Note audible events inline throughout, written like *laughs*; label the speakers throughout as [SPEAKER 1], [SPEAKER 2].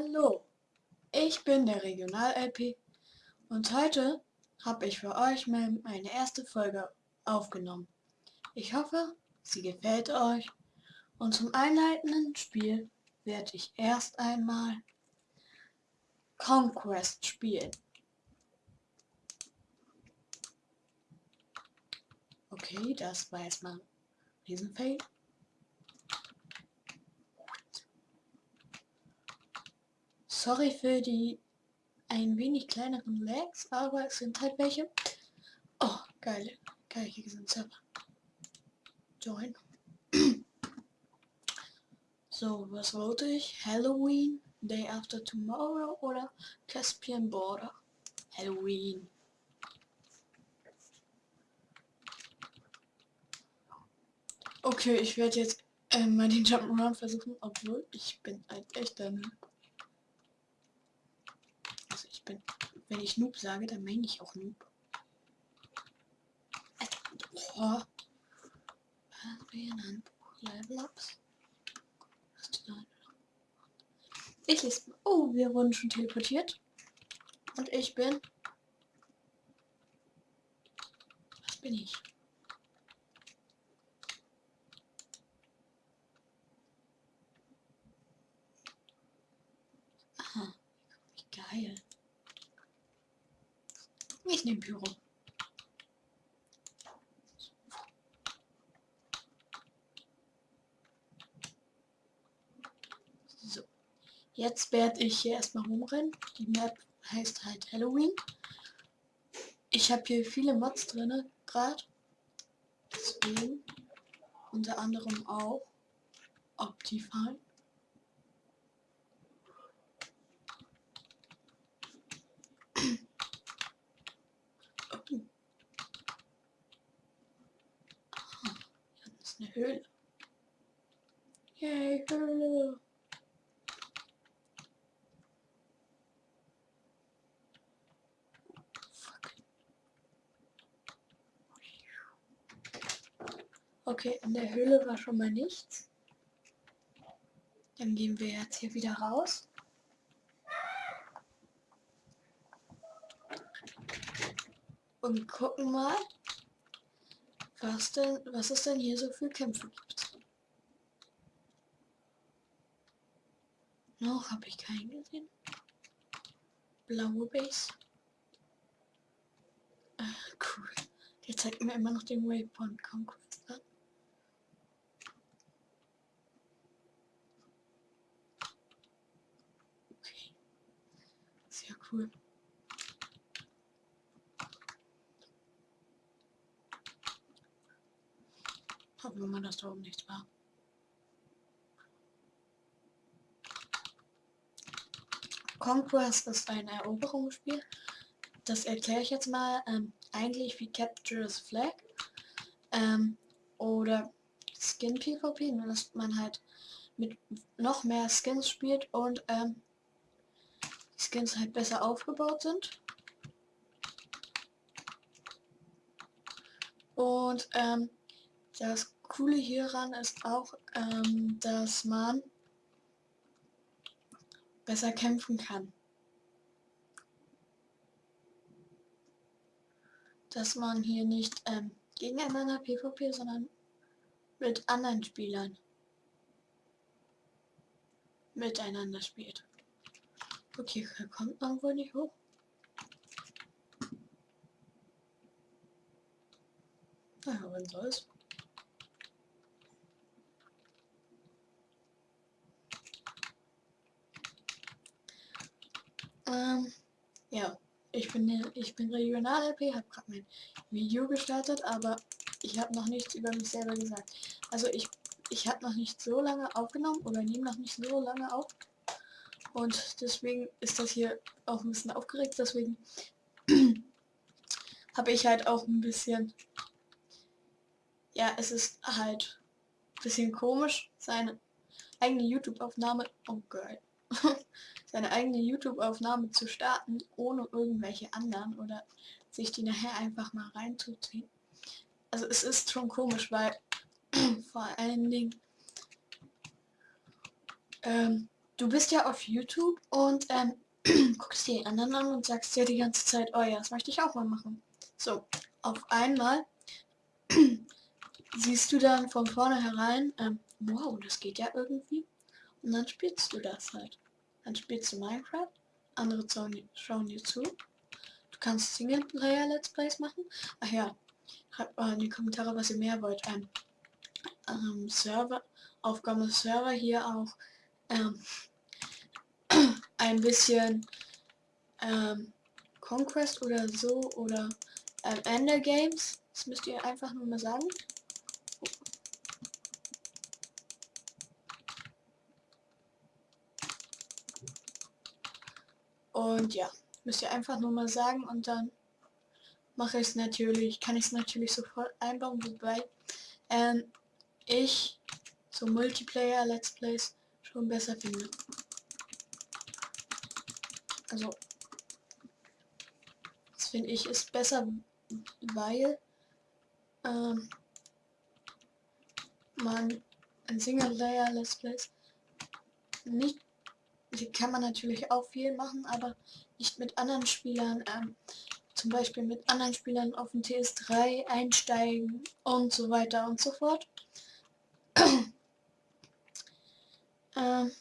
[SPEAKER 1] Hallo, ich bin der Regional-LP und heute habe ich für euch meine erste Folge aufgenommen. Ich hoffe, sie gefällt euch und zum einleitenden Spiel werde ich erst einmal Conquest spielen. Okay, das war erstmal ein Riesenfail. Sorry für die ein wenig kleineren Lags, aber es sind halt welche. Oh, geil. Geil, hier sind Server. Join. *clears throat* so, was wollte ich? Halloween, Day After Tomorrow oder Caspian Border? Halloween. Okay, ich werde jetzt äh, mal den Jump'n'Run versuchen, obwohl ich bin ein echter bin, wenn ich Noob sage, dann meine ich auch Noob. Ich lese. Oh, wir wurden schon teleportiert. Und ich bin. Was bin ich? Aha. Wie geil. Ich nehme Pyro. So. Jetzt werde ich hier erstmal rumrennen. Die Map heißt halt Halloween. Ich habe hier viele Mods drin gerade. Deswegen unter anderem auch Optifine. Eine Höhle. Yay, Höhle. Okay, in der Höhle war schon mal nichts. Dann gehen wir jetzt hier wieder raus. Und gucken mal, was denn, was es denn hier so für Kämpfe gibt. Noch habe ich keinen gesehen. Blaue Base. Ach, cool. Der zeigt mir immer noch den Waypoint Conquest an. Okay. Sehr cool. Wir mal, dass da oben nichts war. Conquest ist ein Eroberungsspiel. Das erkläre ich jetzt mal. Ähm, eigentlich wie Capture the Flag. Ähm, oder Skin PvP, nur dass man halt mit noch mehr Skins spielt und ähm, die Skins halt besser aufgebaut sind. Und ähm, das Coole hieran ist auch, ähm, dass man besser kämpfen kann. Dass man hier nicht ähm, gegeneinander PvP, sondern mit anderen Spielern miteinander spielt. Okay, kommt man wohl nicht hoch. Naja, wenn soll's. Ähm, ja, ich bin, ich bin Regional-LP, habe gerade mein Video gestartet, aber ich habe noch nichts über mich selber gesagt. Also ich, ich habe noch nicht so lange aufgenommen oder nehme noch nicht so lange auf. Und deswegen ist das hier auch ein bisschen aufgeregt, deswegen *clears throat* habe ich halt auch ein bisschen, ja, es ist halt bisschen komisch, seine eigene YouTube-Aufnahme, oh geil, *laughs* seine eigene YouTube-Aufnahme zu starten, ohne irgendwelche anderen oder sich die nachher einfach mal reinzuziehen. Also es ist schon komisch, weil *clears throat* vor allen Dingen ähm, du bist ja auf YouTube und ähm, *clears throat* guckst dir die anderen an und sagst dir die ganze Zeit, oh ja, das möchte ich auch mal machen. So, auf einmal *clears throat* siehst du dann von vornherein, ähm, wow, das geht ja irgendwie. Und dann spielst du das halt. Dann spielst du Minecraft, andere schauen dir zu. Du kannst Singleplayer-Let's Plays machen. Ach ja, schreibt mal in die Kommentare, was ihr mehr wollt. Ähm, ähm, Server, Aufgabe Server hier auch ähm, *clears throat* ein bisschen ähm, Conquest oder so oder ähm, Ender Games. Das müsst ihr einfach nur mal sagen. Und ja, müsst ihr einfach nur mal sagen und dann mache ich es natürlich, kann ich es natürlich sofort einbauen, wobei ähm, ich so Multiplayer Let's Plays schon besser finde. Also das finde ich ist besser, weil ähm, man ein Single-Layer Let's Plays nicht die kann man natürlich auch viel machen, aber nicht mit anderen Spielern, ähm, zum Beispiel mit anderen Spielern auf den TS3 einsteigen und so weiter und so fort. *clears throat* ähm,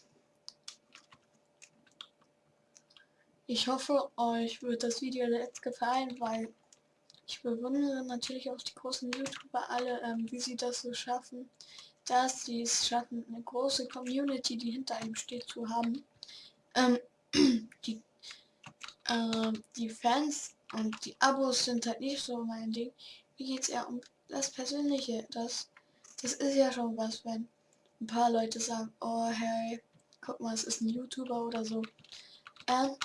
[SPEAKER 1] ich hoffe, euch wird das Video jetzt gefallen, weil ich bewundere natürlich auch die großen YouTuber alle, ähm, wie sie das so schaffen, dass sie es schaffen, eine große Community, die hinter ihm steht, zu haben. Ähm, *clears throat* die, äh, die Fans und die Abos sind halt nicht so mein Ding. Mir geht es eher um das Persönliche. Das, das ist ja schon was, wenn ein paar Leute sagen, oh hey, guck mal, es ist ein YouTuber oder so. Ähm,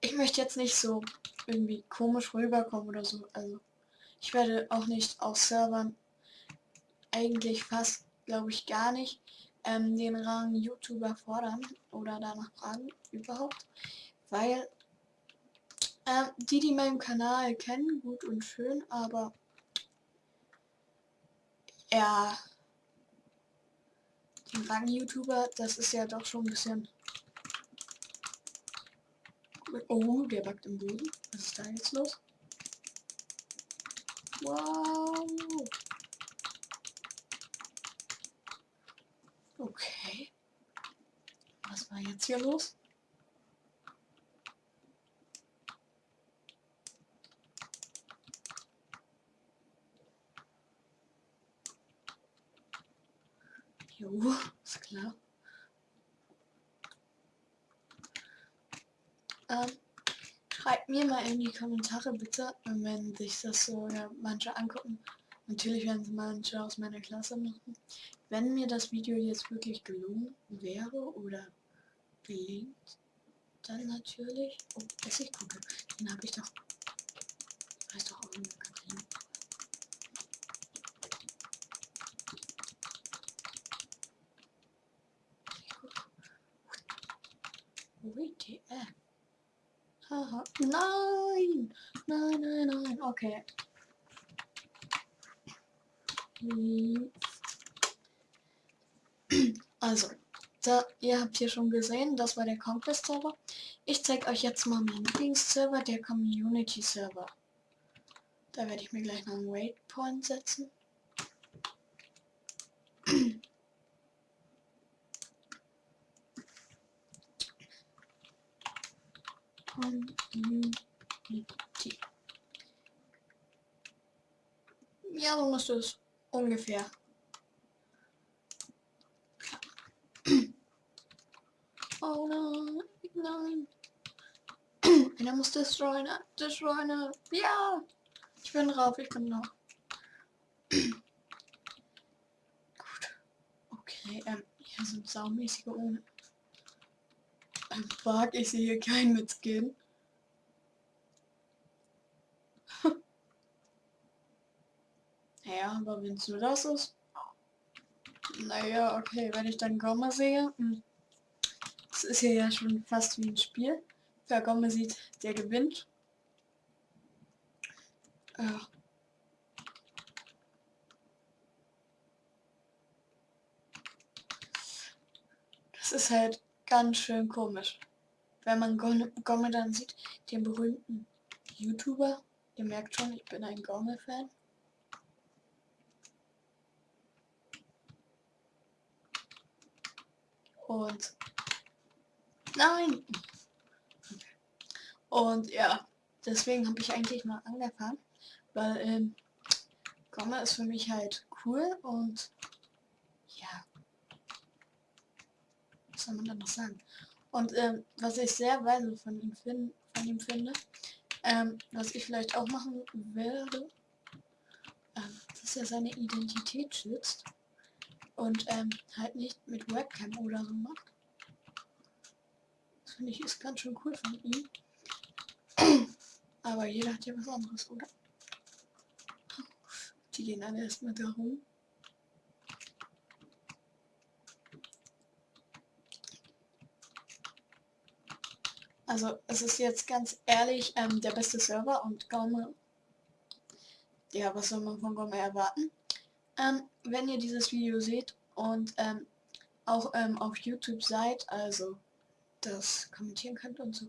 [SPEAKER 1] ich möchte jetzt nicht so irgendwie komisch rüberkommen oder so. Also ich werde auch nicht auf Servern eigentlich fast, glaube ich, gar nicht ähm, den Rang YouTuber fordern oder danach fragen überhaupt, weil ähm, die, die meinen Kanal kennen, gut und schön, aber ja, den Rang YouTuber, das ist ja doch schon ein bisschen Oh, der backt im Boden. Was ist da jetzt los? Wow. Okay. Was war jetzt hier los? Jo, ist klar. Ähm, schreibt mir mal in die Kommentare bitte, wenn sich das so ja, manche angucken. Natürlich werden es manche aus meiner Klasse machen. Wenn mir das Video jetzt wirklich gelungen wäre oder gelingt, dann natürlich... Oh, Essigkuche. Den habe ich doch... Weiß doch auch immer gesehen. WTF. Haha. Nein! Nein, nein, nein. Okay. Also, da, ihr habt hier schon gesehen, das war der Conquest Server. Ich zeige euch jetzt mal meinen Lieblingsserver, der Community Server. Da werde ich mir gleich noch einen Waypoint setzen. Community. Ja, so musst du es ungefähr Oh nein, nein. Einer muss destroyen, destroyen. Ja! Ich bin drauf, ich bin noch. Gut. Okay, ähm, hier sind saumäßige ohne. Bug, ich sehe hier keinen mit Skin. ja, aber wenn es nur das ist. Naja, okay, wenn ich dann Komma sehe. Hm. Das ist hier ja schon fast wie ein Spiel. Wer Gomme sieht, der gewinnt. Ja. Das ist halt ganz schön komisch. Wenn man Gomme dann sieht, den berühmten YouTuber, ihr merkt schon, ich bin ein Gomme-Fan. Und nein! Und ja, deswegen habe ich eigentlich mal angefangen, weil ähm, Gomme ist für mich halt cool und ja, was soll man dann noch sagen? Und ähm, was ich sehr weise von ihm, find, von ihm finde, ähm, was ich vielleicht auch machen werde, ähm, dass er seine Identität schützt und ähm, halt nicht mit Webcam oder so macht. Das finde ich ist ganz schön cool von ihm. Aber jeder hat ja was anderes, oder? Die gehen alle erstmal da rum. Also es ist jetzt ganz ehrlich ähm, der beste Server und Gaume. Ja, was soll man von Gaume erwarten? Ähm, wenn ihr dieses Video seht und ähm, auch ähm, auf YouTube seid, also das kommentieren könnt und so,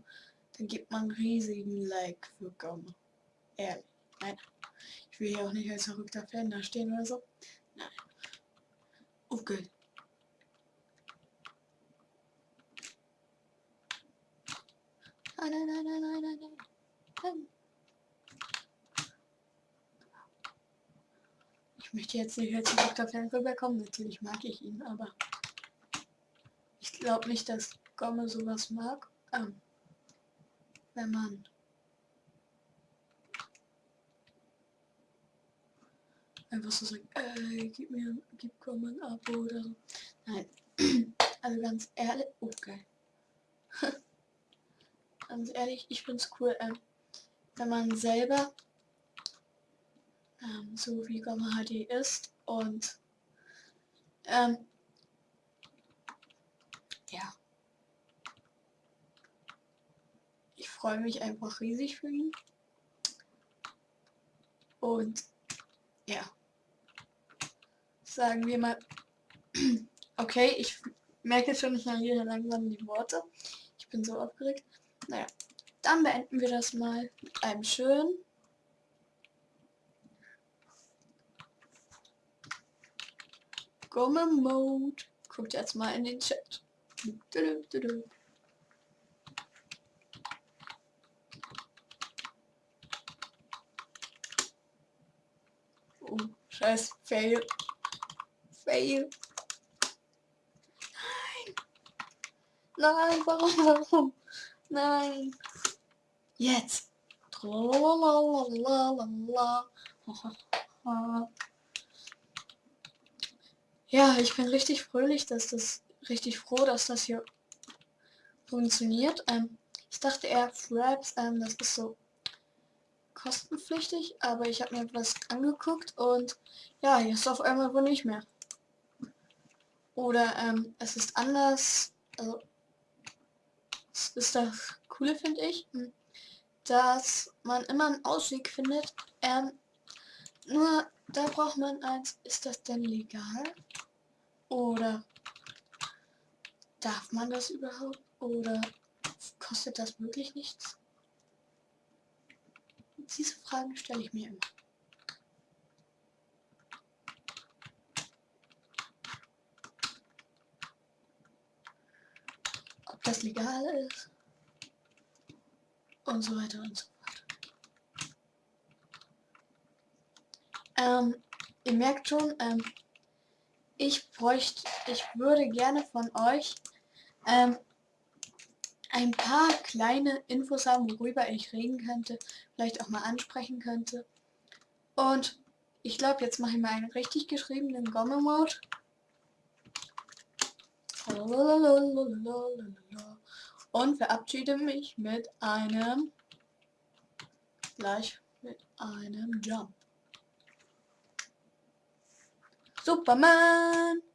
[SPEAKER 1] dann gibt man riesigen Like für Gaume. Ehrlich. Nein. Ich will hier auch nicht als verrückter Fan da stehen oder so. Nein. Okay. Nein, nein, nein, nein, nein, nein, nein. Ich möchte jetzt nicht als Dr. Fan rüberkommen. Natürlich mag ich ihn, aber ich glaube nicht, dass Gomme sowas mag. Ähm, wenn man einfach so sagt, ey, gib mir, gib Gomme ein Abo oder so. Nein. *clears throat* Also ganz ehrlich, okay. *laughs* ganz ehrlich, ich finde es cool, ähm, wenn man selber ähm, so wie Gamma HD ist und ähm, ja. Ich freue mich einfach riesig für ihn. Und ja. Sagen wir mal. *clears throat* Okay, ich merke schon, ich verliere langsam die Worte. Ich bin so aufgeregt. Naja, dann beenden wir das mal mit einem schönen Gomme Mode. Guckt jetzt mal in den Chat. Oh, scheiß Fail. Fail. Nein. Nein, warum, warum? Nein. Jetzt. *laughs* Ja, ich bin richtig fröhlich, dass das richtig froh, dass das hier funktioniert. Ähm, ich dachte eher Fraps, ähm, das ist so kostenpflichtig, aber ich habe mir was angeguckt und ja, jetzt auf einmal wohl nicht mehr. Oder ähm, es ist anders, also das ist das Coole, finde ich, hm, dass man immer einen Ausweg findet. Ähm, nur da braucht man eins, ist das denn legal? Oder darf man das überhaupt? Oder kostet das wirklich nichts? Diese Fragen stelle ich mir immer. Ob das legal ist? Und so weiter und so Ähm, ihr merkt schon, ähm, ich bräuchte, ich würde gerne von euch ähm, ein paar kleine Infos haben, worüber ich reden könnte, vielleicht auch mal ansprechen könnte. Und ich glaube, jetzt mache ich mal einen richtig geschriebenen Gomme-Mode. Und verabschiede mich mit einem gleich mit einem Jump. 소파만.